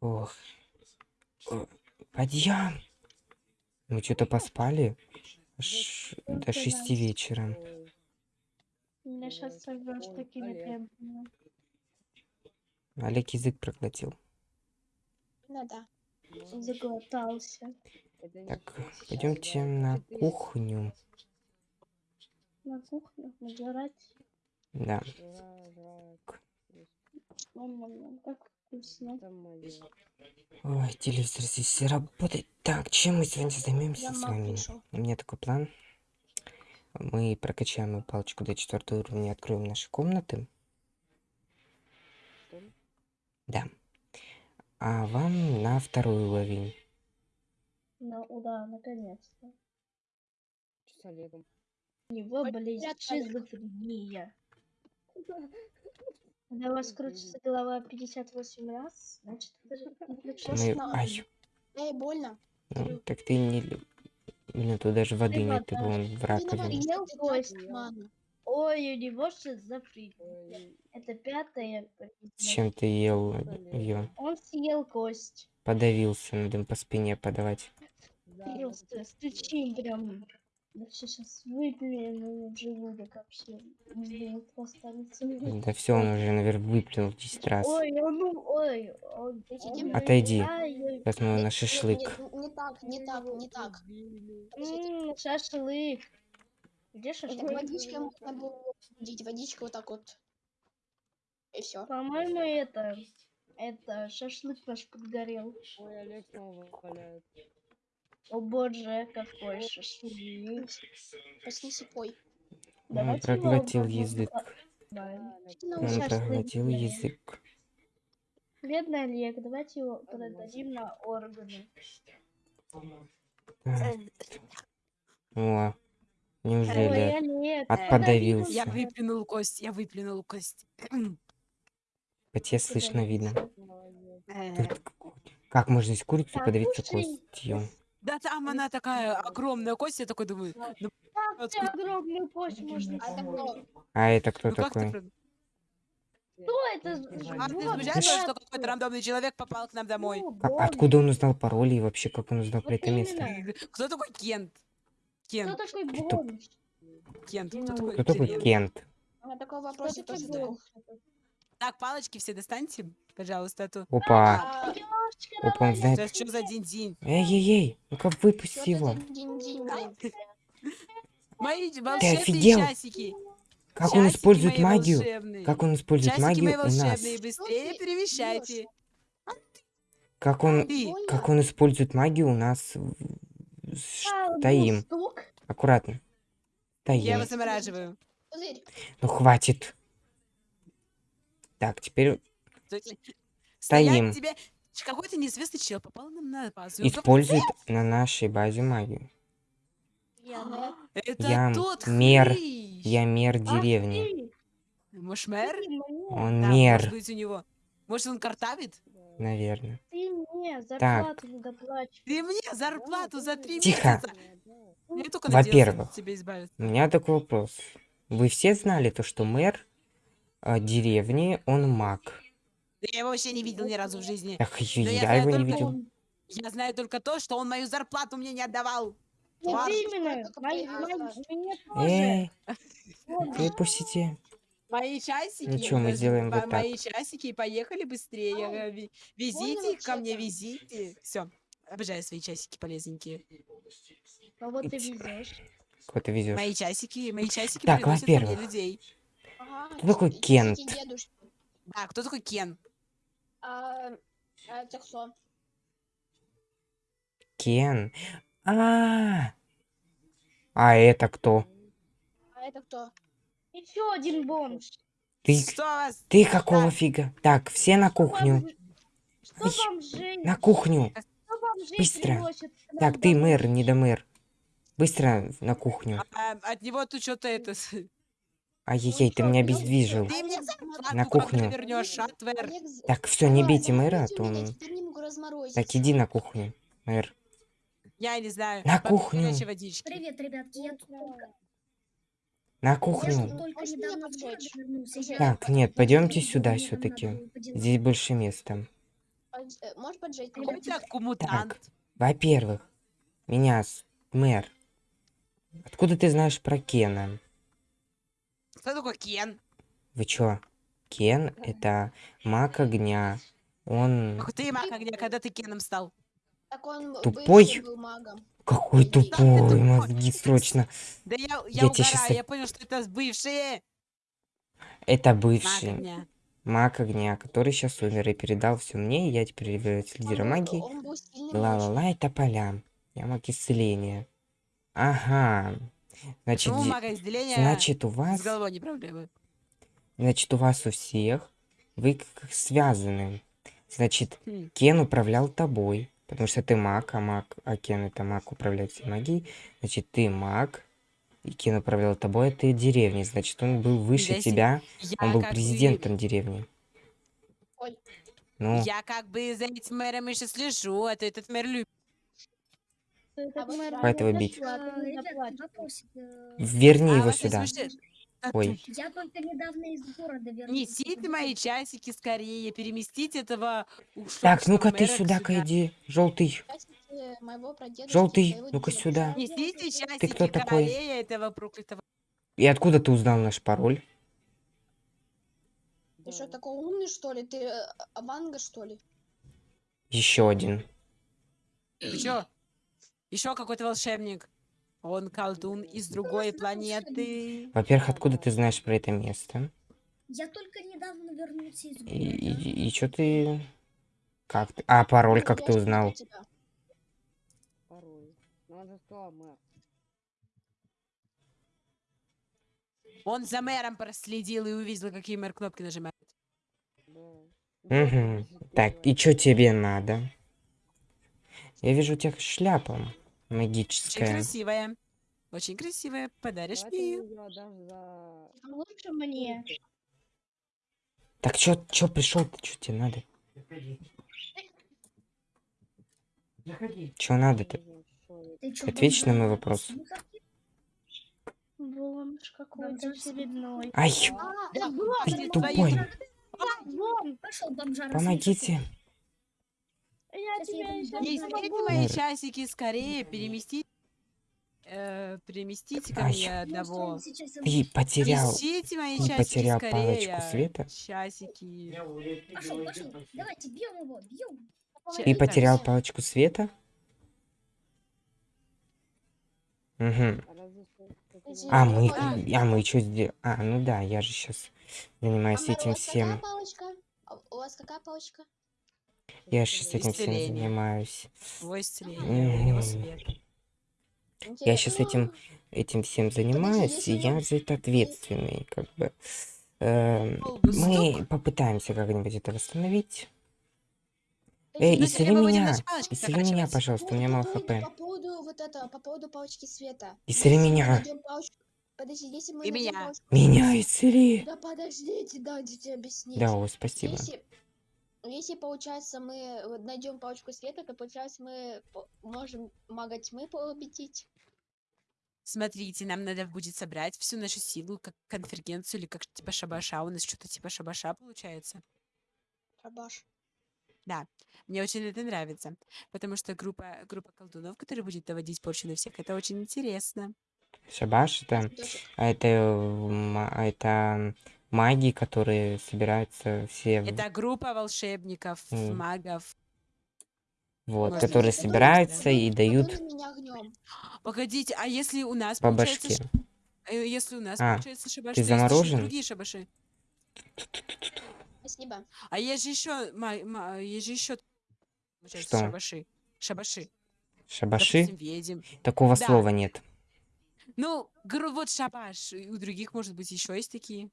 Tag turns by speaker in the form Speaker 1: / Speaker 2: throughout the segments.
Speaker 1: Ох. О, Подъем! Мы что-то поспали аж до шести вечера.
Speaker 2: Меня сейчас сорвешь такими темпами.
Speaker 1: Олег язык проглотил.
Speaker 3: Ну да.
Speaker 2: Заглотался.
Speaker 1: Так, пойдемте на кухню.
Speaker 2: На кухню набирать.
Speaker 1: Да.
Speaker 2: М-м-м, Как вкусно.
Speaker 1: Ой, телевизор здесь работает. Так, чем мы сегодня займемся
Speaker 3: Я
Speaker 1: с вами?
Speaker 3: пришел.
Speaker 1: У меня такой план. Мы прокачаем палочку до четвертого уровня и откроем наши комнаты. Да. А вам на второй уровень.
Speaker 2: Ну, да, наконец-то.
Speaker 4: С Олегом.
Speaker 2: У него
Speaker 3: Олег.
Speaker 2: шизофрения. Когда у вас крутится голова 58 раз, значит, это же
Speaker 1: Мы...
Speaker 3: ж на-
Speaker 1: Ай,
Speaker 3: Эй, больно.
Speaker 1: ну, так ты не... Блин, тут даже воды
Speaker 2: Ты
Speaker 1: нет,
Speaker 2: вода.
Speaker 1: вон в раковине.
Speaker 3: ты.
Speaker 2: Ой, у него шизофрения.
Speaker 4: Ой,
Speaker 2: Это признак.
Speaker 1: Зачем ты ел ее?
Speaker 2: Он съел кость.
Speaker 1: Подавился, надо им по спине подавать.
Speaker 4: да,
Speaker 2: Просто стучим прям. Вообще сейчас выплюнул в желудок вообще. Останется.
Speaker 1: Да все, он уже, наверное, выплюнул 10 раз.
Speaker 2: Ой, он, ну, ой, ой,
Speaker 1: Отойди. Сейчас мы на шашлык.
Speaker 3: нет, Не так, не так, не так. Подождите.
Speaker 2: м, шашлык. Где
Speaker 3: Так
Speaker 2: шашлык?
Speaker 3: водичкой можно было водичкой вот так вот. И все.
Speaker 2: По-моему, это, это шашлык наш подгорел.
Speaker 4: Ой, Олег снова валяет.
Speaker 2: О боже, какой шашлык.
Speaker 3: Проснись и пой.
Speaker 1: Он проглотил язык.
Speaker 3: Ну,
Speaker 1: Он проглотил язык.
Speaker 2: Бедный Олег, давайте его продадим на органы.
Speaker 1: Так. О, неужели
Speaker 2: Олег,
Speaker 1: от- подавился?
Speaker 5: Я выплюнул кость, я выплюнул кость.
Speaker 1: по тебе слышно видно?
Speaker 5: Э,
Speaker 1: Тут как можно из курицы
Speaker 2: Так,
Speaker 1: подавиться костью?
Speaker 5: Да там она такая огромная кость, я такой думаю, ну,
Speaker 2: как ты огромную кость можно
Speaker 3: А это кто?
Speaker 1: А это кто
Speaker 5: ну как
Speaker 1: такой?
Speaker 2: Кто это?
Speaker 5: А ты что какой-то рандомный человек попал к нам домой?
Speaker 1: Как- откуда он узнал пароли и вообще как он узнал про это место?
Speaker 2: именно.
Speaker 5: Кто такой Кент?
Speaker 2: Кто
Speaker 5: Кент,
Speaker 2: такой бомж?
Speaker 5: Кент, кто такой
Speaker 1: Кто такой
Speaker 5: Кент?
Speaker 1: Кент?
Speaker 3: Меня такой
Speaker 2: Кто
Speaker 3: вопрос я
Speaker 2: такой бомж?
Speaker 5: Так, палочки все достаньте, пожалуйста, а то...
Speaker 1: Опа,
Speaker 3: А,
Speaker 1: опа, он знает.
Speaker 5: Сейчас что за день-день?
Speaker 1: Эй-ей-ей, ну-ка выпусти
Speaker 3: чё ты
Speaker 1: его.
Speaker 5: Мои волшебные
Speaker 1: офигел?
Speaker 5: часики.
Speaker 1: Как он
Speaker 5: Часики
Speaker 1: использует магию?
Speaker 5: волшебные.
Speaker 1: Как он использует магию у нас?
Speaker 5: быстрее перемещайте.
Speaker 1: Как он, как он использует магию у нас? в-
Speaker 2: А,
Speaker 1: Стоим. Аккуратно.
Speaker 5: я
Speaker 1: Стоим.
Speaker 5: его замораживаю.
Speaker 1: Ну хватит. Так, теперь
Speaker 5: Стоять
Speaker 1: Стоим.
Speaker 5: тебе... Какой-то неизвестный чел попал нам на базу.
Speaker 1: использует на нашей базе магию.
Speaker 2: Я
Speaker 1: Я
Speaker 5: тот
Speaker 1: мер-
Speaker 5: хрыщ.
Speaker 1: Я мер деревни.
Speaker 5: Может, мэр?
Speaker 1: Он
Speaker 5: Да,
Speaker 1: мер,
Speaker 5: может быть, у него. Может, он картавит?
Speaker 1: наверное.
Speaker 2: Ты мне зарплату не доплачиваешь.
Speaker 5: Ты мне зарплату за три
Speaker 1: Тихо.
Speaker 5: месяца.
Speaker 1: Во-первых. У меня такой вопрос. Вы все знали то, что мэр э, деревни, он маг?
Speaker 5: Да Я его вообще не видел ни разу в жизни.
Speaker 1: Ах,
Speaker 5: я
Speaker 1: я
Speaker 5: знаю
Speaker 1: его не
Speaker 5: только-
Speaker 1: видел.
Speaker 5: Я знаю только то, что он мою зарплату мне не отдавал.
Speaker 2: Вот
Speaker 5: Ладно.
Speaker 2: именно. Мои- мои- тоже. Он
Speaker 1: выпустите.
Speaker 5: Мои часики.
Speaker 1: Ну мы сделаем вот
Speaker 5: Мои часики, поехали быстрее. э, ви- Везите ко мне,
Speaker 3: так?
Speaker 5: везите. Все. Обожаю свои часики полезненькие.
Speaker 2: А вот ты везешь.
Speaker 1: Кого ты везешь?
Speaker 5: Мои часики, мои часики
Speaker 1: Так, во-первых.
Speaker 5: людей.
Speaker 3: Ага,
Speaker 1: Кто такой
Speaker 3: дедушки.
Speaker 5: Да, кто такой Кен?
Speaker 3: А, а это кто?
Speaker 1: Кен. А, а это кто?
Speaker 3: А это кто?
Speaker 2: Еще один бомж.
Speaker 1: Ты,
Speaker 5: Что
Speaker 1: ты какого
Speaker 5: Да.
Speaker 1: фига? Так, все на кухню.
Speaker 2: Бомж- Что
Speaker 1: Ай,
Speaker 2: бомжей?
Speaker 1: На кухню.
Speaker 2: Что бомжей
Speaker 1: быстро.
Speaker 2: нам
Speaker 1: Так, ты мэр, не до мэр. Быстро на кухню.
Speaker 5: А, от него тут что-то это...
Speaker 1: Ай-яй-яй, ты меня обездвижил. На кухню. Так, все, не бейте мэра, а то он... Так, иди на кухню, мэр.
Speaker 5: Я не знаю.
Speaker 1: На кухню.
Speaker 6: Привет, ребятки, я тут
Speaker 1: На кухню. Так, нет, пойдемте сюда все-таки. Здесь больше места.
Speaker 3: Э,
Speaker 5: кумутант.
Speaker 1: Во-первых, меня с- мэр. Откуда ты знаешь про Кена?
Speaker 5: Кто такой Кен?
Speaker 1: Вы чё? Кен — это маг огня. Он...
Speaker 5: Ах ты, маг огня, когда ты Кеном стал?
Speaker 3: Так он
Speaker 1: Тупой?
Speaker 3: был магом.
Speaker 1: Какой
Speaker 3: Да
Speaker 1: тупой,
Speaker 5: тупой.
Speaker 1: мозги срочно.
Speaker 5: Да я, я,
Speaker 1: Я
Speaker 5: угораю,
Speaker 1: щас-
Speaker 5: я понял, что это бывшие.
Speaker 1: Это
Speaker 5: Маг
Speaker 1: бывший
Speaker 5: огня.
Speaker 1: маг огня, который сейчас умер и передал все мне, и я теперь являюсь лидером магии. Ла-ла-ла, это поля. Я маг исцеления. Ага. Значит,
Speaker 5: мага разделения
Speaker 1: значит, у
Speaker 5: с
Speaker 1: вас...
Speaker 5: головой не проблемы?
Speaker 1: Значит, у вас у всех вы как связаны. Значит,
Speaker 5: Хм.
Speaker 1: Кен управлял тобой, потому что ты маг, а маг, а Кен это маг управляет всей магией. Значит, ты маг, и Кен управлял тобой, а ты деревней. Значит, он был выше
Speaker 5: Если
Speaker 1: тебя, он был президентом деревни.
Speaker 3: Ой.
Speaker 1: Ну,
Speaker 5: Я как бы за этим мэром еще слежу, а то этот мэр любит.
Speaker 1: Хватит его
Speaker 2: не
Speaker 1: бить.
Speaker 2: заплатит.
Speaker 6: вопросик. э,
Speaker 1: верни
Speaker 5: А
Speaker 1: его
Speaker 5: вот
Speaker 1: сюда.
Speaker 5: а
Speaker 1: Ой.
Speaker 6: Я только недавно из города вернулся.
Speaker 5: Несите мои часики скорее, переместите этого
Speaker 1: Так, ну-ка ты сюда-ка иди, желтый. Желтый, ну-ка сюда.
Speaker 5: Несите часики
Speaker 1: кто такой?
Speaker 5: этого проклятого.
Speaker 1: И откуда ты узнал наш пароль?
Speaker 3: Ты что, такой умный, что ли? Ты э, Аванга, что ли?
Speaker 1: Еще один.
Speaker 5: Ты чё? Еще какой-то волшебник. Он колдун из другой планеты.
Speaker 1: Во-первых, откуда ты знаешь про это место?
Speaker 6: Я только недавно вернулся из
Speaker 1: И,
Speaker 6: города.
Speaker 1: и, что ты... Как ты... А, пароль как
Speaker 3: Я
Speaker 1: ты узнал?
Speaker 4: Пароль. Ну, он мэр.
Speaker 5: За мэром проследил и увидел, какие мэр кнопки нажимает.
Speaker 4: Да.
Speaker 1: Мгм. Так, и что тебе надо? Я вижу тебя шляпа
Speaker 5: Очень
Speaker 1: магическая.
Speaker 5: красивая. Очень красивая. Подаришь мне ее?
Speaker 2: А Лучше мне.
Speaker 1: Так чё, чё пришел ты, что тебе надо? Чё надо-то?
Speaker 6: Ты чё,
Speaker 1: Ответь на мой вопрос.
Speaker 6: Ты-
Speaker 2: Бомж какой-то очередной.
Speaker 1: Ай,
Speaker 3: А,
Speaker 5: Да,
Speaker 3: да,
Speaker 1: тупой.
Speaker 6: Бомжара.
Speaker 1: Помогите.
Speaker 2: Я
Speaker 6: Сейчас я
Speaker 2: тебя
Speaker 6: иду
Speaker 2: еще
Speaker 6: домой.
Speaker 5: Несите мои часики скорее. Переместите. э, переместите ко мне одного.
Speaker 6: Сейчас
Speaker 1: Ты потерял.
Speaker 5: Несите мои
Speaker 1: ты
Speaker 5: часики
Speaker 1: потерял
Speaker 5: скорее.
Speaker 1: палочку света?
Speaker 5: Часики.
Speaker 6: Пошел, пошел. Давайте, бьем его, бьем.
Speaker 5: Так,
Speaker 1: потерял палочку света? Угу. А мы,
Speaker 5: А.
Speaker 1: а мы что сделали? А, ну да, я же сейчас
Speaker 3: А,
Speaker 1: занимаюсь
Speaker 3: у
Speaker 1: этим
Speaker 3: вас
Speaker 1: всем.
Speaker 3: какая палочка? А У вас какая палочка?
Speaker 1: Я сейчас этим всем занимаюсь.
Speaker 5: Твой исцеление, его
Speaker 1: Мгм.
Speaker 5: свет.
Speaker 1: Я щас
Speaker 3: Интересно.
Speaker 1: этим- Этим всем занимаюсь, и я за это ответственный, как бы. Эм, Мы попытаемся как-нибудь это восстановить. Эй, исцели меня! Исцели меня, пожалуйста, у меня
Speaker 3: по
Speaker 1: мало
Speaker 3: поводу-
Speaker 1: хп.
Speaker 3: По поводу вот этого, по поводу палочки света.
Speaker 1: Исцели меня.
Speaker 3: Подожди, если мы
Speaker 5: И меня.
Speaker 1: Меня исцели!
Speaker 3: Да подождите, дайте тебе объяснить.
Speaker 1: Да, о, спасибо.
Speaker 3: Если, если получается мы вот найдем палочку света, то получается мы можем мага тьмы победить.
Speaker 5: Смотрите, нам надо будет собрать всю нашу силу, как конвергенцию или как типа шабаша. У нас что-то типа шабаша получается.
Speaker 3: Шабаш.
Speaker 5: Мне очень это нравится, потому что группа, группа колдунов, которая будет доводить порчу на всех, это очень интересно.
Speaker 1: Шабаш это, а это, а это маги, которые собираются все,
Speaker 5: Это группа волшебников,
Speaker 1: М.
Speaker 5: магов.
Speaker 1: вот,
Speaker 5: можно
Speaker 1: которые
Speaker 5: сказать,
Speaker 1: собираются
Speaker 5: да.
Speaker 1: и дают.
Speaker 5: Погодите, а если у нас
Speaker 1: по
Speaker 5: получается
Speaker 1: башке.
Speaker 5: ш- э, если у нас
Speaker 1: А,
Speaker 5: получается шабаш,
Speaker 1: ты
Speaker 5: то есть еще
Speaker 1: заморожен?
Speaker 5: другие шабаши.
Speaker 3: Спасибо.
Speaker 5: А есть же еще, есть же еще
Speaker 1: Что?
Speaker 5: шабаши. Шабаши.
Speaker 1: Шабаши?
Speaker 5: Допустим, ведьм.
Speaker 1: Такого
Speaker 5: Да.
Speaker 1: слова нет.
Speaker 5: Ну, вот шабаш. У других, может быть, еще есть такие.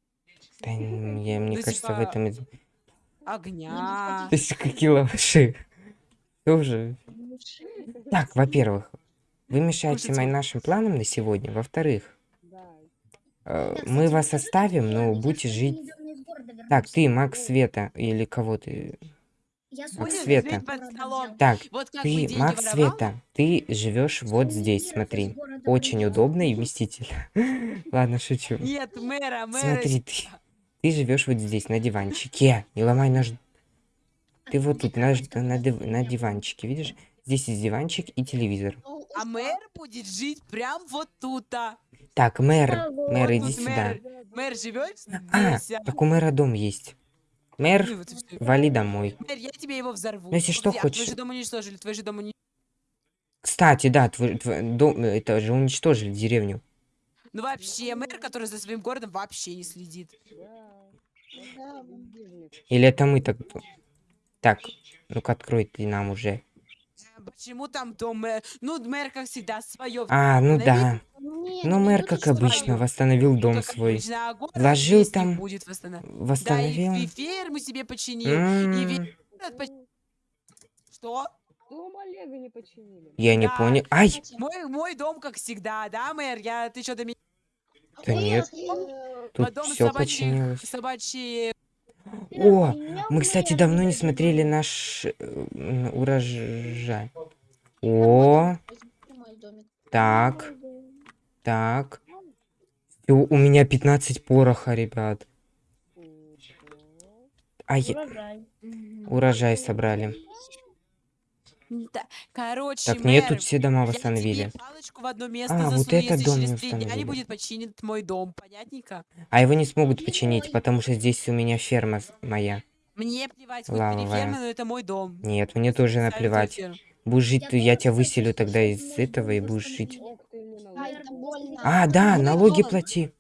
Speaker 1: Да, я, мне
Speaker 5: Ну,
Speaker 1: кажется, в
Speaker 5: типа,
Speaker 1: этом... из-
Speaker 5: Огня.
Speaker 1: То есть какие лаваши? Тоже. Так, во-первых, вы мешаете моим нашим планам на сегодня. Во-вторых, э, мы вас оставим, но будете жить... Так, ты, маг света, или кого ты?
Speaker 6: Я с
Speaker 1: Маг
Speaker 6: улицы
Speaker 1: света. Так,
Speaker 5: Вот
Speaker 1: ты, маг
Speaker 5: воровал?
Speaker 1: света, ты живешь вот здесь, смотри. Очень удобно и вместительно. Ладно, шучу.
Speaker 5: Нет, мэра, мэра.
Speaker 1: Смотри, ты, ты живешь вот здесь, на диванчике. Не ломай наш... Ты вот тут на, на, на диванчике, видишь? Здесь есть диванчик и телевизор.
Speaker 5: А мэр будет жить прям вот тут-то.
Speaker 1: Так, мэр, мэр, иди сюда.
Speaker 5: мэр, живет
Speaker 1: А,
Speaker 5: здесь. а.
Speaker 1: так у мэра дом есть. Мэр, вали домой.
Speaker 5: Мэр, я тебе его взорву.
Speaker 1: Ну, если что,
Speaker 5: а твой
Speaker 1: хочешь-
Speaker 5: же дом уничтожили, твой же дом уничтожили.
Speaker 1: Кстати, да, твой, твой дом, это же уничтожили деревню.
Speaker 5: Ну вообще, мэр, который за своим городом вообще не следит.
Speaker 1: Или это мы так... Так, ну-ка открой ты нам уже.
Speaker 5: Почему там дом мэр? Ну, мэр, как всегда, свое.
Speaker 1: А, ну да.
Speaker 3: Не,
Speaker 1: Ну,
Speaker 3: не
Speaker 1: мэр, как обычно, восстановил дом свой.
Speaker 5: Вложил
Speaker 1: Вложил там,
Speaker 5: Будет восстанов- Да, и,
Speaker 1: Восстановил.
Speaker 5: ферму себе починил.
Speaker 1: М,
Speaker 5: и ве- Город поч- Что?
Speaker 4: Дом Олега не починили.
Speaker 1: Я не понял. Ай!
Speaker 5: Мой, мой дом, как всегда, да, мэр? Я, ты что-то меня...
Speaker 1: Да нет. Тут
Speaker 5: Потом
Speaker 1: все
Speaker 5: собачьи-
Speaker 1: починилось.
Speaker 5: Собачьи...
Speaker 1: О, мы, кстати, давно не смотрели наш э, урожай. О, так, так. Всё, у меня 15 пороха, ребят. А я...
Speaker 2: Урожай
Speaker 1: собрали.
Speaker 5: Да, Короче,
Speaker 1: Так,
Speaker 5: мэр,
Speaker 1: тут все дома восстановили.
Speaker 5: тебе палочку в одно место
Speaker 1: А, вот
Speaker 5: если
Speaker 1: дом не
Speaker 5: дня не будет починен мой дом, понятненько?
Speaker 1: А его не смогут починить, потому что здесь у меня ферма моя.
Speaker 5: Мне плевать, хоть переферма, но это мой дом.
Speaker 1: Нет, мне тоже наплевать.
Speaker 5: ферма.
Speaker 1: Будешь жить,
Speaker 6: Я
Speaker 1: то я тебя выселю тогда из этого и будешь жить.
Speaker 3: это.
Speaker 1: А, да, налоги плати.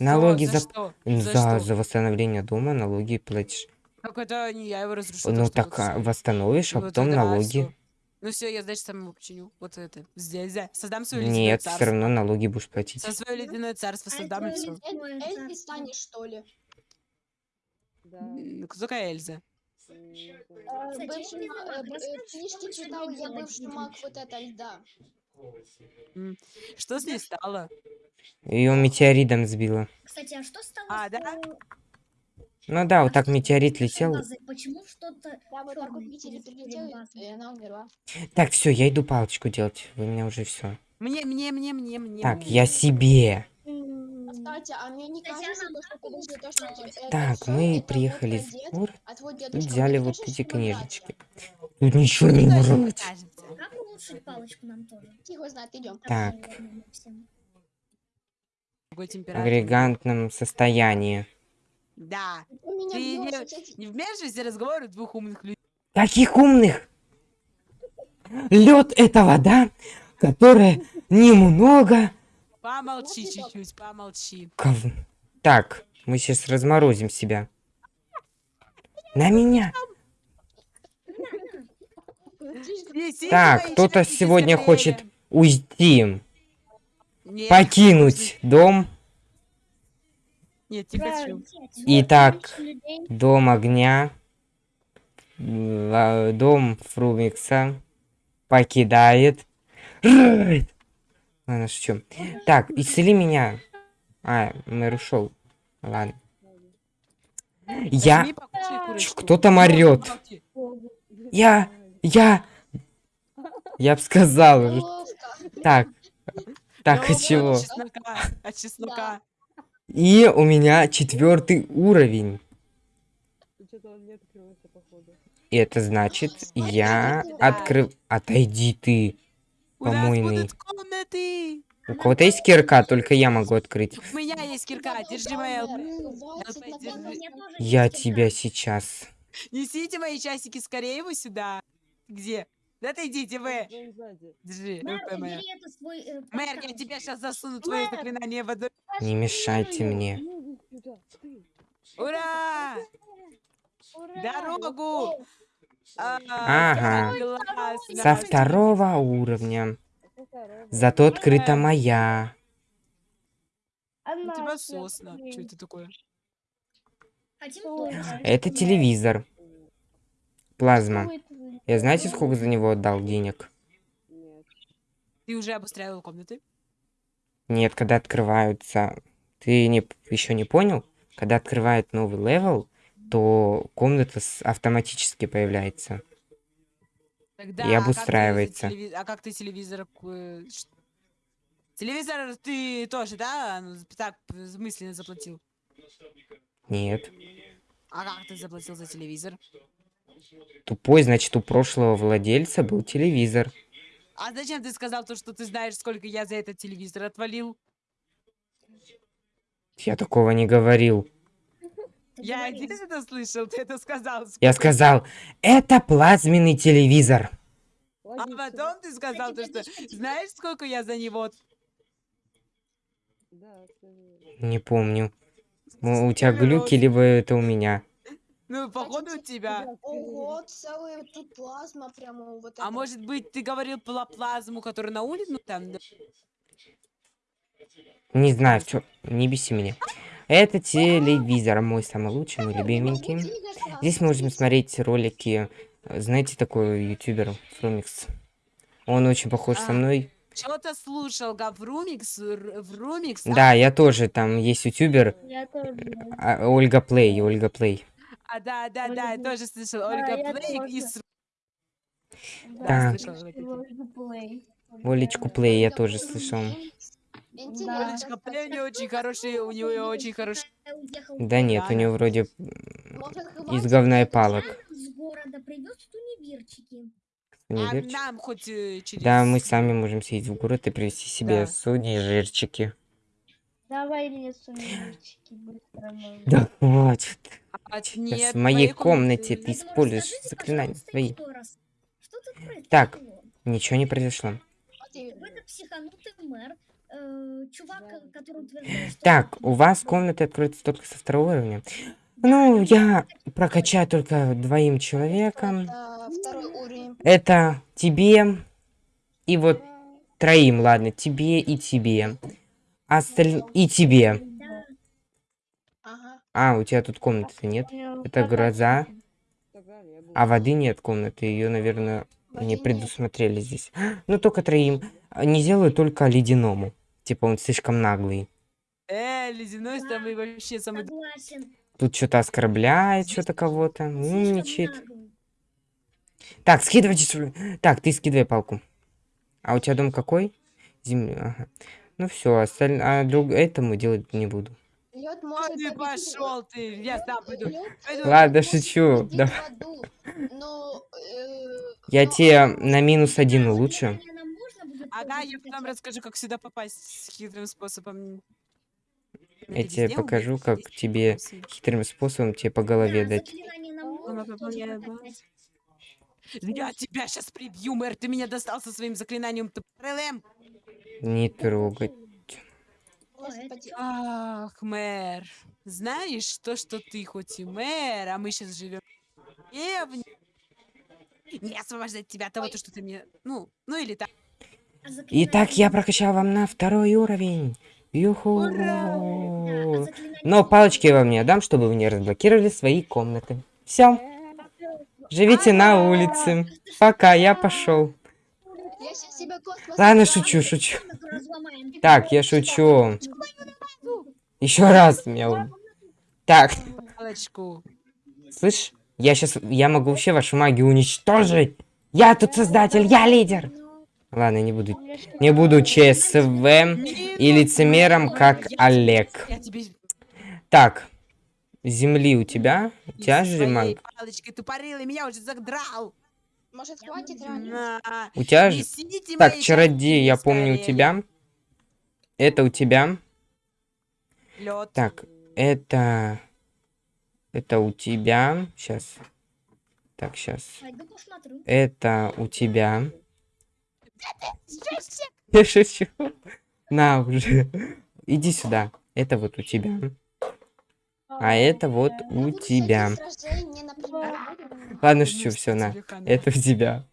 Speaker 1: Налоги
Speaker 5: за,
Speaker 1: за... За,
Speaker 5: За
Speaker 1: восстановление дома налоги платишь.
Speaker 5: Как это не я его разрушил?
Speaker 1: Ну так
Speaker 5: вот
Speaker 1: а,
Speaker 5: всё.
Speaker 1: восстановишь, а потом налоги.
Speaker 5: всё. Ну все, я, значит, сам его починю. Вот это. Здесь, здесь. Создам свое ледяное
Speaker 1: Нет,
Speaker 5: царство.
Speaker 1: все равно налоги будешь платить.
Speaker 5: За свое ледяное царство
Speaker 6: А
Speaker 5: создам и
Speaker 6: это
Speaker 5: все.
Speaker 3: Эльзой станешь, что ли?
Speaker 4: Да.
Speaker 5: Кто такая Эльза?
Speaker 3: Книжки
Speaker 6: что
Speaker 3: читал я бывший маг вот это льда.
Speaker 5: Что с ней стало?
Speaker 1: Ее метеоритом сбило.
Speaker 6: Кстати, а что стало
Speaker 5: А, да?
Speaker 1: Ну да, вот так метеорит летел.
Speaker 6: Почему что-то
Speaker 3: так
Speaker 1: все, я иду палочку делать. Вы меня уже все.
Speaker 5: Мне, мне, мне, мне, мне.
Speaker 1: Так, я себе.
Speaker 3: Кстати, а
Speaker 1: Так, мы приехали в город
Speaker 3: а
Speaker 1: взяли вот эти книжечки. Тут ничего не
Speaker 5: Тоже мне
Speaker 1: брать.
Speaker 5: кажется.
Speaker 6: Как улучшить палочку нам тоже?
Speaker 3: братья. Тихо знает, идем.
Speaker 1: Так. В агрегантном состоянии.
Speaker 5: Да.
Speaker 3: Меня
Speaker 5: Ты не- Не вмешивайся в разговоры двух умных людей.
Speaker 1: Каких умных? Лед это вода, которая немного...
Speaker 5: Помолчи чуть-чуть, помолчи.
Speaker 1: ков- Так, мы сейчас разморозим себя. На меня. Так, кто-то сегодня хочет уйти,
Speaker 5: Нет,
Speaker 1: покинуть дом.
Speaker 5: Нет,
Speaker 2: Правильно.
Speaker 5: чё?
Speaker 1: Итак, дом огня, дом Фрумикса покидает. Райт! Ладно, шучу. Так, исцели меня. А, мэр ушел. Ладно. Я... Кто там?
Speaker 5: Помолчи.
Speaker 1: Я... Я... Я б сказал. Так. Так,
Speaker 5: Ну,
Speaker 1: от чего?
Speaker 5: От чеснока. От чеснока.
Speaker 1: И у меня четвертый уровень. И это значит, я открыл... Отойди ты. Помойный. У кого-то есть кирка, только я могу открыть.
Speaker 5: У меня есть кирка, держи
Speaker 6: тоже
Speaker 1: Я тебя сейчас.
Speaker 5: Несите мои часики скорее его сюда. Где? Да ты идите вы. Держи,
Speaker 6: Мэр, это свой, э,
Speaker 5: Мэр, я тебя сейчас засуну твое заклинание в одно.
Speaker 1: Не мешайте мне.
Speaker 4: Ты.
Speaker 5: Ура! Дорогу! А,
Speaker 1: Ага. Со второго уровня. Зато открыта моя.
Speaker 5: У тебя
Speaker 2: всё
Speaker 5: сосна. Что это такое?
Speaker 6: Тоже.
Speaker 1: Это телевизор. Плазма. Я знаете, сколько за него отдал денег?
Speaker 4: Нет.
Speaker 5: Ты уже обустраивал комнаты?
Speaker 1: Нет, когда открываются... Ты не, еще не понял? Когда открывает новый level, то комната с- автоматически появляется.
Speaker 5: Тогда,
Speaker 1: И
Speaker 5: а как ты за
Speaker 1: обустраивается.
Speaker 5: телеви- А как ты телевизор... э, Телевизор ты тоже, да? ну, Так, мысленно заплатил.
Speaker 1: Нет.
Speaker 5: А как ты заплатил за телевизор?
Speaker 1: Тупой, значит, у прошлого владельца был телевизор.
Speaker 5: А зачем ты сказал то, что ты знаешь, сколько я за этот телевизор отвалил?
Speaker 1: Я такого не говорил.
Speaker 5: Я это слышал, ты это сказал.
Speaker 1: Я
Speaker 5: сколько-
Speaker 1: сказал, это плазменный телевизор.
Speaker 5: А потом ты сказал то, что знаешь, сколько я за него...
Speaker 1: Не помню. У тебя глюки, либо это у меня.
Speaker 5: Ну, походу, у тебя.
Speaker 3: Ого, целая тут плазма прямо вот
Speaker 5: А
Speaker 3: это.
Speaker 5: может быть, ты говорил про плазму, которая на улице? Ну, там, да.
Speaker 1: Не знаю, все, не беси меня. Это телевизор, мой самый лучший, мой любименький. Здесь можно смотреть ролики. Знаете, такой ютубер Фрумикс? Он очень похож со
Speaker 5: А.
Speaker 1: мной.
Speaker 5: Что-то слушал, Гаврумикс, Врумикс.
Speaker 1: Да, я тоже, там есть ютубер
Speaker 2: Я тоже.
Speaker 1: а, Ольга Плей, Ольга Плей.
Speaker 5: А, да, да, да, я тоже слышал.
Speaker 2: Да,
Speaker 5: Ольга
Speaker 2: я
Speaker 5: Плей и с-
Speaker 1: Да.
Speaker 5: слышала.
Speaker 1: Олечку Плей я тоже слышал.
Speaker 5: Олечка Плей у нее очень хороший, у нее очень хороший.
Speaker 1: Да нет, у
Speaker 5: Да,
Speaker 1: него
Speaker 5: да.
Speaker 1: вроде из говна и палок.
Speaker 6: туневерчики.
Speaker 5: А нам хоть э, через...
Speaker 1: Да, мы сами можем съездить в город и привезти себе
Speaker 5: Да.
Speaker 1: судьи и жирчики.
Speaker 2: Давай мне сувенирчики быстро.
Speaker 1: Да хватит.
Speaker 5: А,
Speaker 1: Сейчас
Speaker 5: нет,
Speaker 1: в моей комнате ты используешь заклинания свои.
Speaker 6: еще раз, Что тут произошло?
Speaker 1: Так. Ничего не произошло.
Speaker 6: э.
Speaker 1: Так, у вас комнаты откроются только со второго уровня. Ну, я прокачаю только двоим
Speaker 3: второй уровень.
Speaker 1: Это тебе и вот троим, ладно, тебе и тебе. Осталь... И тебе. А, у тебя тут комнаты нет. Это гроза. А воды нет комнаты. Ее, наверное, не предусмотрели здесь. Ну, только троим. Не сделаю только ледяному. Типа он слишком наглый.
Speaker 5: Э, ледяной самый вообще самый...
Speaker 1: Тут что-то оскорбляет, что-то кого-то, умничает.
Speaker 6: наглый.
Speaker 1: Так, скидывайте свою- Так, ты скидывай палку. А у тебя дом какой? Земля. Ага. Ну все, осталь... а друг... этому делать не буду.
Speaker 3: Лед может
Speaker 5: ты пошел ты, я сам пойду.
Speaker 1: Ладно, шучу. Давай.
Speaker 3: но, э,
Speaker 1: Я
Speaker 3: но
Speaker 1: тебе на минус один
Speaker 6: будет
Speaker 5: Ага, я потом расскажу, как сюда попасть с хитрым способом.
Speaker 1: Я тебе покажу, как тебе хитрым способом тебе по голове
Speaker 6: Да,
Speaker 1: дать.
Speaker 5: Я тебя сейчас прибью, мэр, ты меня достал со своим заклинанием тупорылым.
Speaker 1: Не трогать.
Speaker 5: Ах, мэр, знаешь, то, что ты хоть и мэр, а мы сейчас живем в деревне, не освобождать тебя от того, то, что ты мне, ну, ну или так.
Speaker 1: Итак, я прокачал вам на второй уровень. Юху.
Speaker 6: А заклинание
Speaker 1: Но палочки я вам не отдам, чтобы вы не разблокировали свои комнаты. Все. Живите на улице. Пока, я пошел.
Speaker 3: Я сейчас себе космос
Speaker 1: Ладно, шучу, шучу. Так, я шучу. Еще раз меня. Так, слышь, я сейчас, я могу вообще вашу магию уничтожить. Я тут создатель, я лидер. Ладно, не буду, не буду ЧСВ и лицемером, как Олег. Так, земли у тебя? У тебя же маг?
Speaker 5: палочкой тупорылый меня уже задрал.
Speaker 3: Может, хватит реально?
Speaker 5: На.
Speaker 1: У тебя же... Так, чародей, я помню у тебя. Это у тебя.
Speaker 5: Лёд.
Speaker 1: Так, это... Это у тебя. Сейчас. Так, сейчас. Это у тебя. Я шучу. На уже. Иди сюда. Это вот у тебя. А это вот у тебя. Ладно, шучу, все, на. Это у тебя.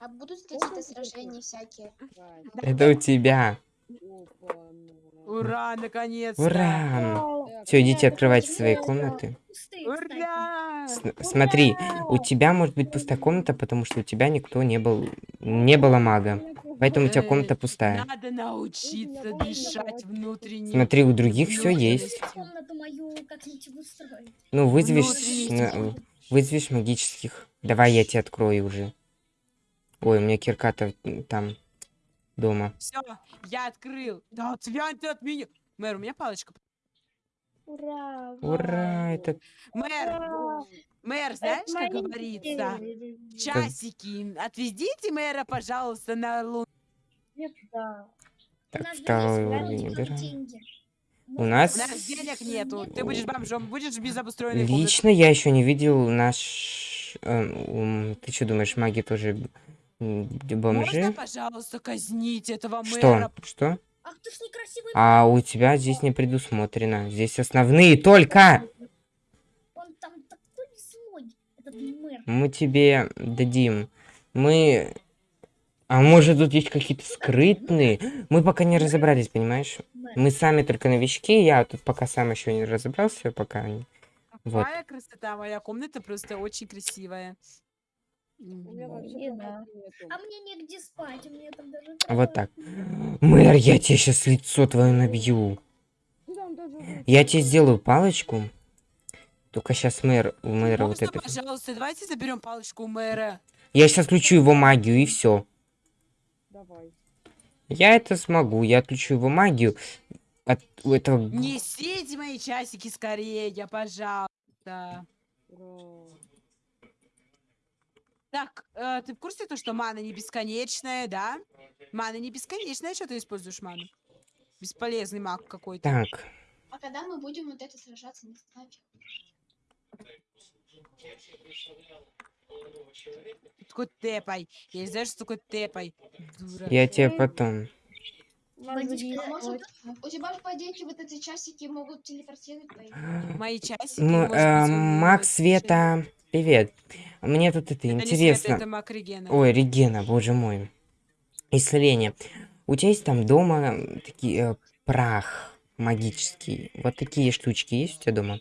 Speaker 3: А будут какие-то сражения всякие.
Speaker 1: Это у тебя.
Speaker 5: Ура, наконец-то.
Speaker 1: Ура!
Speaker 6: Так,
Speaker 1: Все, идите открывайте
Speaker 6: очень
Speaker 1: свои комнаты.
Speaker 5: Ура!
Speaker 1: С- Смотри, у тебя может быть пустая комната, потому что у тебя никто не был, не было мага. Поэтому у тебя
Speaker 5: Э,
Speaker 1: комната пустая.
Speaker 5: Надо научиться дышать внутренним.
Speaker 1: Смотри, у других все есть. Ну, вызовешь, вызовешь магических. Давай я тебе открою уже. Ой, у меня кирка-то там дома.
Speaker 5: Все, я открыл. Да отвянь ты от меня. Мэр, у меня палочка.
Speaker 2: Ура!
Speaker 1: Ура, это...
Speaker 5: Мэр,
Speaker 2: Ура!
Speaker 5: мэр, знаешь, как говорится? Часики, отвезите мэра, пожалуйста, на лун.
Speaker 2: Да.
Speaker 6: У
Speaker 1: Так, второй уровень убираем. У
Speaker 6: Может,
Speaker 1: нас...
Speaker 5: У нас денег нету. Ты будешь бомжом, будешь без обустроенной.
Speaker 1: Лично я еще не видел наш... эм, Ты что думаешь, маги тоже бомжи?
Speaker 5: Можно, пожалуйста, казнить этого
Speaker 1: Что?
Speaker 5: мэра?
Speaker 1: Что?
Speaker 6: Ах ты ж некрасивый.
Speaker 1: А у тебя здесь не предусмотрено. Здесь основные только.
Speaker 6: Он там такой злой, этот мэр.
Speaker 1: Мы тебе дадим. Мы... А может тут есть какие-то скрытные? Мы пока не разобрались, понимаешь? Мы сами только новички, я тут пока сам еще не разобрался, пока... не- Вот.
Speaker 5: Какая красота, моя комната просто очень красивая.
Speaker 4: У меня вообще
Speaker 2: да.
Speaker 4: нету.
Speaker 6: А мне негде спать, у меня там даже
Speaker 1: Вот
Speaker 6: кровать
Speaker 1: так. Мэр, я тебе сейчас лицо твое набью.
Speaker 4: Вот
Speaker 1: Я тебе сделаю палочку. Только сейчас мэр, у мэра вот это...
Speaker 5: пожалуйста, давайте заберем палочку у мэра.
Speaker 1: Я сейчас включу его магию и все.
Speaker 4: Давай.
Speaker 1: Я это смогу, я отключу его магию. От у этого...
Speaker 5: Несите мои часики скорее, пожалуйста.
Speaker 4: Ура.
Speaker 5: Так, э, ты в курсе то, что мана не бесконечная, да? Мана не бесконечная, что ты используешь ману? Бесполезный маг какой-то.
Speaker 1: Так,
Speaker 3: А когда мы будем вот это сражаться, не знаю.
Speaker 5: Такой тэпай. Я не знаю, что такое тэпай. Дура.
Speaker 1: я тебе потом...
Speaker 6: Водичка,
Speaker 3: может, у тебя же, по идее, вот эти часики могут телепортировать твои.
Speaker 5: Мои часики.
Speaker 1: М,
Speaker 5: может
Speaker 1: э,
Speaker 5: быть, у-
Speaker 1: Маг
Speaker 5: э,
Speaker 1: Света, привет. Мне тут это
Speaker 5: Это не Света,
Speaker 1: интересно.
Speaker 5: это Регена.
Speaker 1: Ой, Регена, боже мой. Исцеление. У тебя есть там дома такие э, прах магический? Вот такие штучки есть у тебя дома?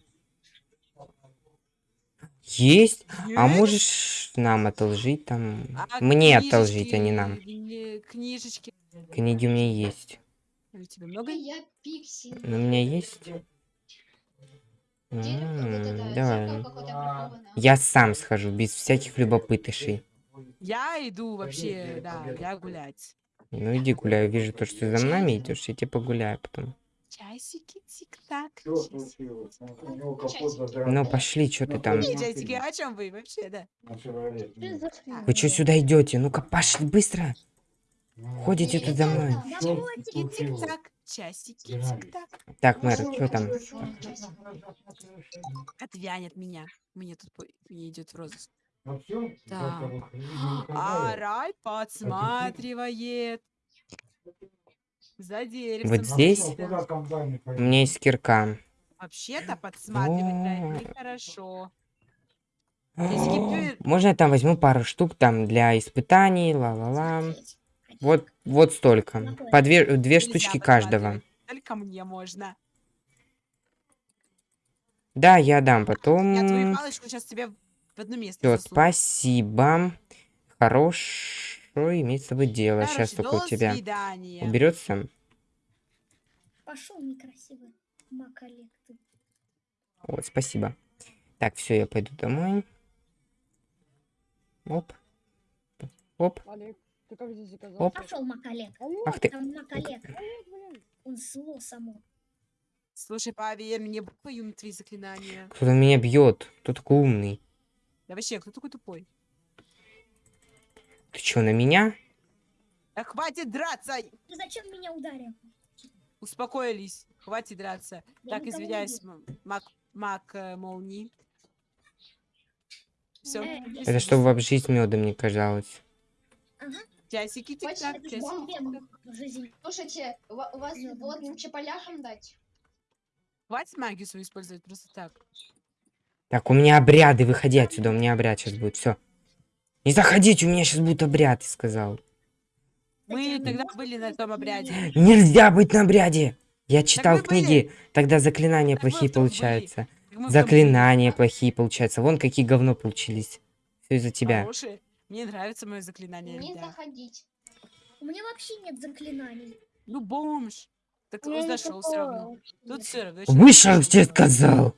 Speaker 1: Есть? А
Speaker 5: Есть?
Speaker 1: можешь нам одолжить там?
Speaker 5: А
Speaker 1: Мне одолжить, а не нам.
Speaker 5: не- Книжечки.
Speaker 1: Книги у меня есть.
Speaker 5: У тебя много?
Speaker 3: Я пиксель.
Speaker 1: Ну, у меня есть. М, Давай. Я сам схожу, без всяких любопытышей.
Speaker 5: Я иду вообще, да, я гулять.
Speaker 1: Ну иди гуляй, вижу то, что ты за нами идешь, я тебе погуляю потом.
Speaker 5: Часики, тик-так.
Speaker 7: Что
Speaker 5: часики.
Speaker 7: случилось? У него капот
Speaker 3: Часики.
Speaker 7: задрал.
Speaker 1: Ну пошли, что ты там?
Speaker 5: Часики, а о чем вы вообще, да?
Speaker 1: Вы что сюда идете? Ну-ка пошли быстро.
Speaker 7: Ну,
Speaker 1: Ходите тут за мной.
Speaker 7: Что
Speaker 5: Часики, тик-так. Тик-так.
Speaker 1: Так, мэр, что там?
Speaker 5: Отвянет меня. Мне тут мне идет в розыск.
Speaker 7: Ну
Speaker 5: Так. А рай подсматривает. За деревцем.
Speaker 1: Вот здесь?
Speaker 7: Ну,
Speaker 1: У меня есть кирка.
Speaker 5: Вообще-то подсматривать да,
Speaker 1: О.
Speaker 5: нехорошо.
Speaker 1: Можно я там возьму пару штук там для испытаний, ла-ла-ла. Вот, вот столько. По две, две штучки каждого.
Speaker 5: Только мне можно.
Speaker 1: Да, я дам
Speaker 5: Я твою
Speaker 1: потом.
Speaker 5: палочку сейчас тебе в одно место засуну.
Speaker 1: спасибо. Хорошо иметь с тобой дело. Сейчас
Speaker 5: Короче,
Speaker 1: только у
Speaker 5: до
Speaker 1: тебя
Speaker 5: свидания.
Speaker 1: уберется.
Speaker 6: Пошел некрасивый Макалек ты.
Speaker 1: Вот, спасибо. Так, все, я пойду домой. Оп. Оп.
Speaker 4: Олег, ты как здесь заказал?
Speaker 1: Оп.
Speaker 6: Пошел Макалек.
Speaker 4: Олег,
Speaker 1: Ах ты.
Speaker 6: Там Макалек.
Speaker 4: Олег, блин.
Speaker 6: Он зло само.
Speaker 5: Слушай, поверь мне, буквою на твои заклинания.
Speaker 1: Кто-то меня бьет. Кто такой умный?
Speaker 5: Да вообще, кто такой тупой?
Speaker 1: Ты что, на меня?
Speaker 5: Да хватит драться!
Speaker 6: Ты зачем меня ударил?
Speaker 5: Успокоились, хватит драться.
Speaker 6: Я
Speaker 5: так, извиняюсь,
Speaker 6: бил.
Speaker 5: м- маг, маг э, молнии. Все,
Speaker 6: Э,
Speaker 1: Это чтобы вам жизнь медом не казалось.
Speaker 6: Ага,
Speaker 5: часики тик-так, часики.
Speaker 6: тебе в жизни.
Speaker 3: Слушайте, у ва- у вас
Speaker 6: чё.
Speaker 3: чаполяхам дать?
Speaker 5: Хватит магию свою использовать просто так.
Speaker 1: Так, у меня обряды, выходи отсюда, у меня обряд сейчас будет, все. Не заходите, у меня сейчас будет обряд, я сказал.
Speaker 5: Мы тогда были на том обряде.
Speaker 1: Нельзя быть на обряде! Я читал
Speaker 5: мы были.
Speaker 1: книги, тогда заклинания
Speaker 5: Так
Speaker 1: плохие получаются. Заклинания плохие получаются. Вон какие говно получились. Все из-за тебя.
Speaker 5: Хорошие. Мне нравится мое заклинание.
Speaker 3: Не
Speaker 5: да.
Speaker 3: заходить.
Speaker 6: У меня вообще нет заклинаний.
Speaker 5: Ну, бомж. Так
Speaker 2: не
Speaker 5: зашел все равно. Тут все равно.
Speaker 1: Вышел, тебе сказал!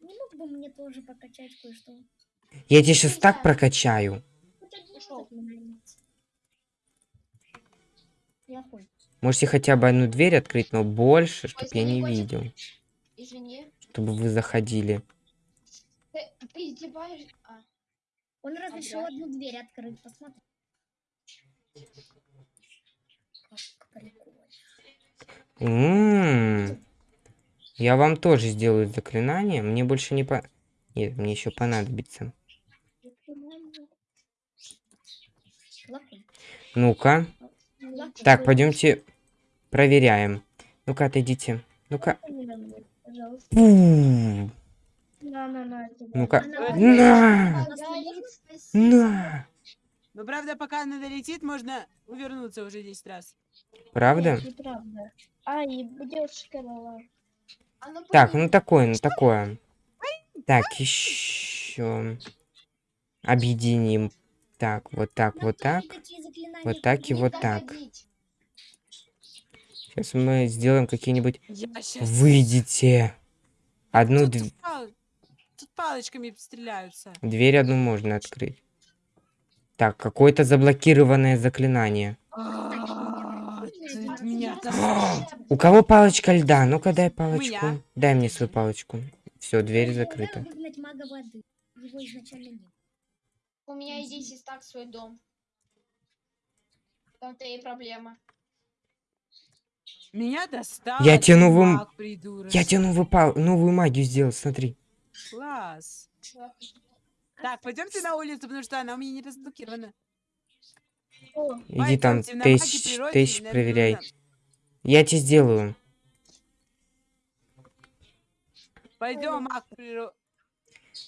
Speaker 6: Не мог бы мне тоже покачать кое-что?
Speaker 1: Я тебя сейчас так прокачаю. Можете хотя бы одну дверь открыть, но больше, чтоб
Speaker 3: Возьми,
Speaker 1: я не
Speaker 3: котик.
Speaker 1: видел.
Speaker 3: Извини.
Speaker 1: чтобы вы заходили.
Speaker 3: Ты, ты издеваешься? А,
Speaker 6: Он разрешил
Speaker 3: да?
Speaker 6: одну дверь открыть, посмотри. Как прикольно.
Speaker 1: М, Я вам тоже сделаю заклинание. Мне больше не по... Нет, мне еще понадобится. Ну-ка. Так, пойдемте проверяем. Ну-ка, отойдите. Ну-ка. Ну-ка. На!
Speaker 3: спасибо.
Speaker 1: На!
Speaker 5: Но правда, пока она долетит, можно увернуться уже 10 раз.
Speaker 1: Правда?
Speaker 2: Нет, неправда. А, и девушка дала.
Speaker 3: А ну,
Speaker 1: Так, ну такое, ну такое. Так, еще. Объединим. Так, вот так, вот так. Вот так и вот так. Сейчас мы сделаем какие-нибудь... Выйдите. Одну
Speaker 5: тут,
Speaker 1: дв-
Speaker 5: пал- тут палочками стреляются.
Speaker 1: дверь одну можно открыть. Так, какое-то заблокированное заклинание.
Speaker 5: А,
Speaker 1: А. У кого палочка льда? Ну-ка дай палочку. Дай мне свою палочку. Все, дверь закрыта.
Speaker 3: У меня и здесь есть так свой дом. Там-то и проблема.
Speaker 5: Меня достал.
Speaker 1: Я тебе
Speaker 5: маг, придурок.
Speaker 1: Я тебе новую, пал- новую магию сделал, смотри.
Speaker 5: Класс. Так, пойдемте на улицу, потому что она у меня не разблокирована.
Speaker 1: Иди там, тысяч, тысяч проверяй. Я тебе сделаю.
Speaker 5: Пойдем, маг природы.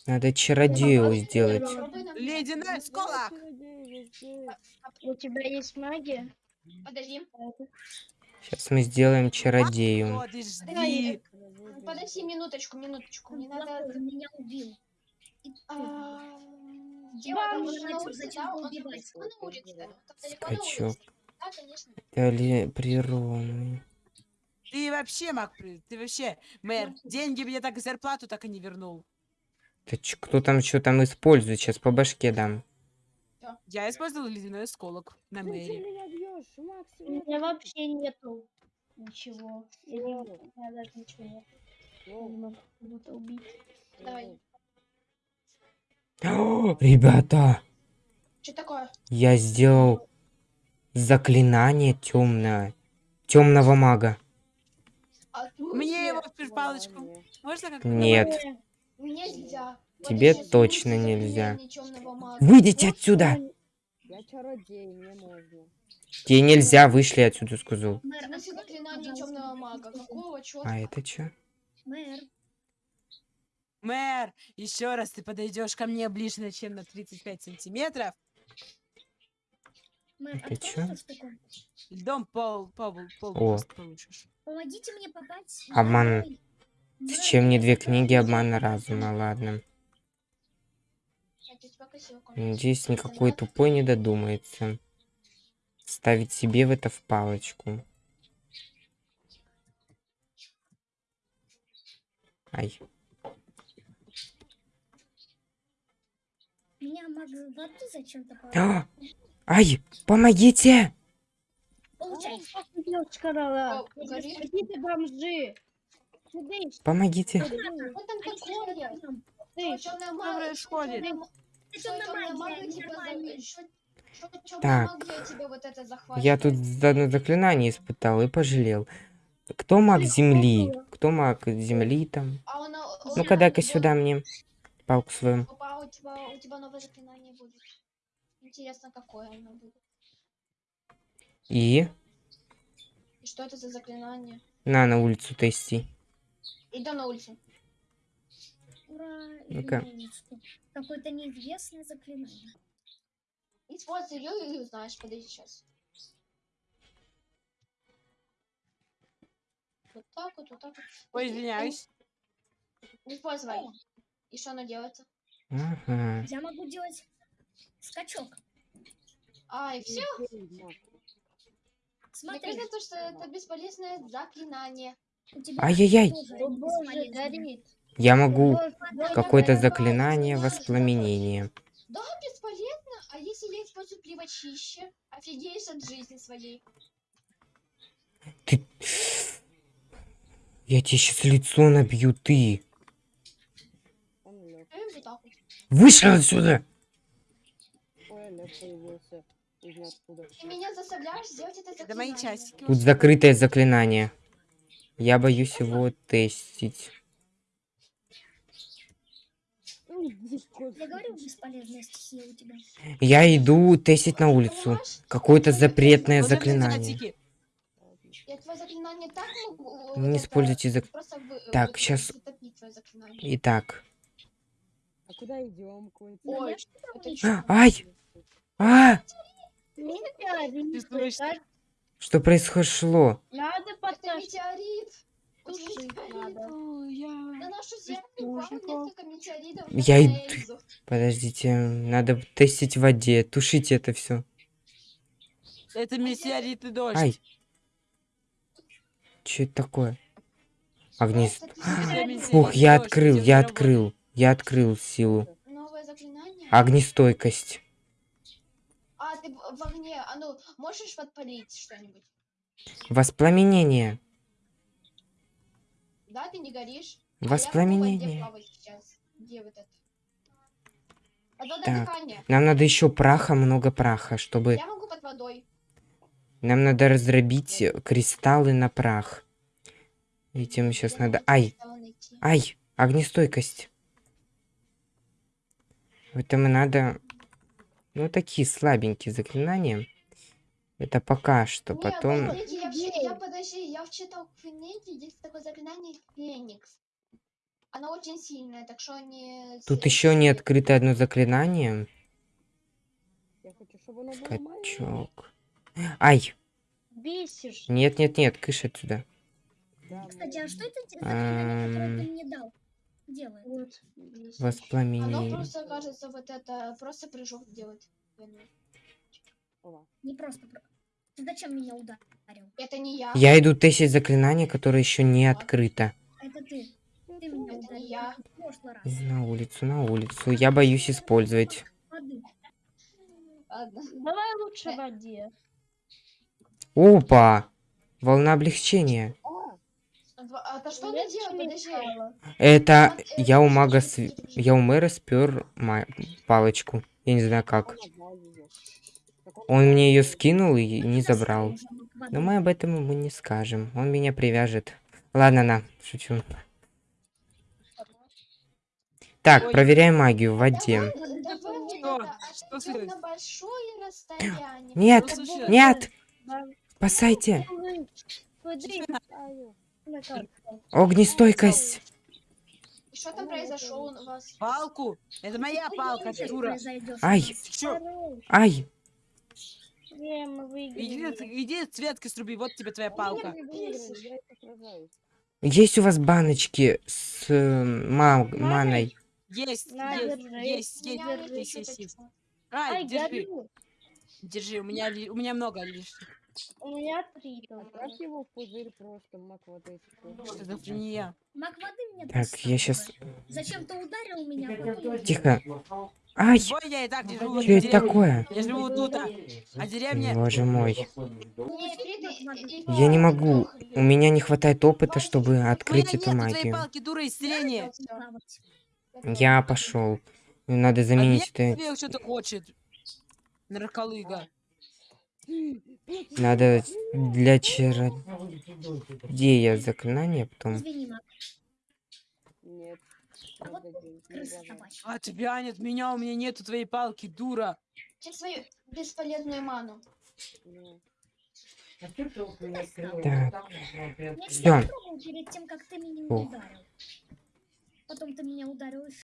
Speaker 1: Надо чародею сделать.
Speaker 5: Ледяной сколок.
Speaker 2: у тебя есть магия?
Speaker 3: Подожди,
Speaker 1: Сейчас мы сделаем чародею.
Speaker 5: Подожди.
Speaker 3: подожди минуточку, минуточку. Мне надо...
Speaker 6: он меня убил.
Speaker 3: А,
Speaker 1: Скачок. Дали природный.
Speaker 5: Ты вообще, маг, при- ты вообще, мэр, деньги мне так и зарплату так и не вернул.
Speaker 1: Ты кто там что там использует? Сейчас по башке дам.
Speaker 5: Я использовал ледяной осколок на мэре.
Speaker 4: Меня бьешь, Макс,
Speaker 2: У меня вообще нету ничего. Я не могу, у меня даже ничего нет. Я не могу кого-то убить.
Speaker 3: Давай.
Speaker 1: О, ребята,
Speaker 3: Что такое?
Speaker 1: я сделал заклинание темное. Темного мага.
Speaker 3: А,
Speaker 5: Мне его в палочку. Можно как-то?
Speaker 1: Нет.
Speaker 3: Мне нельзя.
Speaker 1: Тебе
Speaker 3: Подожди,
Speaker 1: точно нельзя. Выйдите отсюда!
Speaker 4: Я чародей, мне можно.
Speaker 1: Тебе нельзя, вышли отсюда, сказал. А это что?
Speaker 6: Мэр,
Speaker 5: Мэр, еще раз ты подойдешь ко мне ближе, чем на 35 сантиметров,
Speaker 6: мэр,
Speaker 1: Это
Speaker 6: открой
Speaker 1: чё?
Speaker 5: льдом пол, пол, пол
Speaker 1: О.
Speaker 5: получишь.
Speaker 6: Помогите мне попасть.
Speaker 1: Обман. Зачем мне две книги обмана разума? Ладно. Надеюсь, никакой тупой не додумается. Ставить себе в это в палочку. Ай.
Speaker 6: Меня воды зачем-то
Speaker 1: А! Ай! Помогите!
Speaker 2: Какие-то бомжи.
Speaker 1: Помогите!
Speaker 3: Что там
Speaker 5: происходит?
Speaker 1: Так. Я тут одно заклинание испытал и пожалел. Кто маг земли? Кто маг земли там?
Speaker 3: А.
Speaker 1: Ну-ка, дай-ка сюда мне палку свою. И
Speaker 3: И что это за заклинание?
Speaker 1: на, на улицу тести.
Speaker 3: Иди на улицу.
Speaker 6: Ура,
Speaker 1: Ну-ка.
Speaker 6: Какое-то неизвестное заклинание.
Speaker 3: Используй ее и узнаешь. Подожди сейчас. Вот так вот, вот так вот.
Speaker 5: Ой, извиняюсь.
Speaker 3: Используй. И что оно делается?
Speaker 1: Ага.
Speaker 6: Я могу делать скачок.
Speaker 3: А, и все. Мне
Speaker 6: Смотри,
Speaker 3: кажется, что это бесполезное заклинание.
Speaker 1: Ай-яй-яй. Я могу какое-то заклинание воспламенения.
Speaker 3: Да, бесполезно. А если я использую плевочище, офигеешь от жизни своей.
Speaker 1: Ты... Я тебе сейчас лицо набью, ты. Вышел отсюда!
Speaker 3: Ты меня заставляешь сделать это заклинание.
Speaker 1: Тут закрытое заклинание. Я боюсь его тестить.
Speaker 6: Я говорю, бесполезная стихия у тебя.
Speaker 1: Я иду тестить на улицу. Какое-то запретное заклинание.
Speaker 3: вот
Speaker 1: Не используйте зак...
Speaker 3: Вы-
Speaker 1: Так,
Speaker 3: заклинание.
Speaker 1: Итак.
Speaker 4: А куда идем?
Speaker 3: Ой?
Speaker 1: Ай! А! Что произошло?
Speaker 2: Надо
Speaker 3: метеорит! Тушить
Speaker 2: Тушить
Speaker 3: надо.
Speaker 2: надо.
Speaker 3: На нашу землю упало несколько метеоритов.
Speaker 1: Я иду-. Подождите, надо тестить в воде. Тушите это все.
Speaker 5: Это метеоритный дождь.
Speaker 1: Ай! Что это такое? Огнис...
Speaker 3: Это
Speaker 5: Это
Speaker 3: метеорит.
Speaker 1: Фух, я открыл, я открыл. Я открыл силу. Огнестойкость.
Speaker 3: А, ты в огне. А ну, можешь подпалить что-нибудь?
Speaker 1: Воспламенение.
Speaker 3: Да, ты не горишь? А я в
Speaker 1: Воспламенение.
Speaker 3: вот? Одно
Speaker 1: Так. Нам надо еще праха, много праха, чтобы...
Speaker 3: Я могу под водой.
Speaker 1: Нам надо раздробить кристаллы на прах. Этим сейчас
Speaker 3: Я
Speaker 1: надо... Ай!
Speaker 3: найти.
Speaker 1: Ай! Огнестойкость. Это мы надо... Ну, такие слабенькие заклинания. Это пока что.
Speaker 3: Не,
Speaker 1: Потом...
Speaker 3: подождите, я, я, подожди, я вчитал в книге, есть такое заклинание Феникс. Оно очень сильное, так что не...
Speaker 1: Тут еще не открыто одно заклинание.
Speaker 4: Я хочу, чтобы оно.
Speaker 1: Скачок. Ай!
Speaker 2: Бесишь.
Speaker 1: Нет, нет, нет, кыш отсюда.
Speaker 4: Да,
Speaker 6: Кстати, а что это заклинание, которое ты мне дал? Делает.
Speaker 2: Вот. бесишь.
Speaker 3: Оно
Speaker 1: Воспламенение.
Speaker 3: просто, кажется, вот это, просто прыжок делает.
Speaker 6: Не просто... про- Ты зачем меня ударил?
Speaker 3: Это не я.
Speaker 1: Я иду тестить заклинание, которое еще не открыто.
Speaker 6: Это ты. Ты меня
Speaker 3: Это
Speaker 6: ударил.
Speaker 3: не я.
Speaker 1: На улицу, на улицу. Я боюсь использовать.
Speaker 6: Воды.
Speaker 3: Ладно.
Speaker 2: Давай лучше в воде.
Speaker 1: Опа! Волна облегчения.
Speaker 3: А то что она делает? Подожди.
Speaker 1: Это я у
Speaker 3: это
Speaker 1: мага, св-
Speaker 3: это?
Speaker 1: я у мэра спер ма- палочку. Я не знаю как.
Speaker 4: Он отдал её. Так
Speaker 1: Он мне ее скинул и не забрал. Но мы об этом ему не скажем. Он меня привяжет. Ладно, на, шучу. Так, проверяем магию в воде.
Speaker 5: Что? Что.
Speaker 1: Нет, нет, спасайте. Огнестойкость.
Speaker 3: И что там произошло у вас?
Speaker 5: Палку. Это моя палка, дура.
Speaker 1: Ай. Ай,
Speaker 2: Не, мы
Speaker 5: Иди,
Speaker 2: выиграли.
Speaker 5: иди цветки сруби, вот тебе твоя палка.
Speaker 1: Есть у вас баночки с э, ма- маной?
Speaker 5: Есть,
Speaker 2: На,
Speaker 5: есть,
Speaker 2: держи.
Speaker 5: есть, есть,
Speaker 3: меня
Speaker 5: есть,
Speaker 3: есть
Speaker 5: есть,
Speaker 3: чуточку.
Speaker 5: Ай,
Speaker 2: Ай,
Speaker 5: держи,
Speaker 2: горю.
Speaker 5: держи, у меня, у меня много лишних.
Speaker 2: У меня три.
Speaker 4: Отправь его в пузырь просто, мак водичку.
Speaker 5: Шизофрения.
Speaker 6: Маг воды мне
Speaker 1: Так, я щас-
Speaker 6: уже. Зачем ты ударил меня? а
Speaker 1: Тихо. Ай, что это такое?
Speaker 5: Я живу тут, а, а деревня...
Speaker 1: Боже мой. Я не могу. У меня не хватает опыта, чтобы открыть эту магию. Я пошел. Надо
Speaker 5: А
Speaker 1: заменить
Speaker 5: мне
Speaker 1: это.
Speaker 5: что-то хочет. Нарколыга.
Speaker 1: Надо для чародея заклинание потом.
Speaker 4: Нет.
Speaker 6: А вот крыса собачья.
Speaker 5: А тебя нет, меня, у меня нету твоей палки, дура.
Speaker 3: Ты свою бесполезную ману.
Speaker 4: Не.
Speaker 1: Так,
Speaker 6: Я попробовал перед тем, как ты меня ударил. Потом ты меня ударил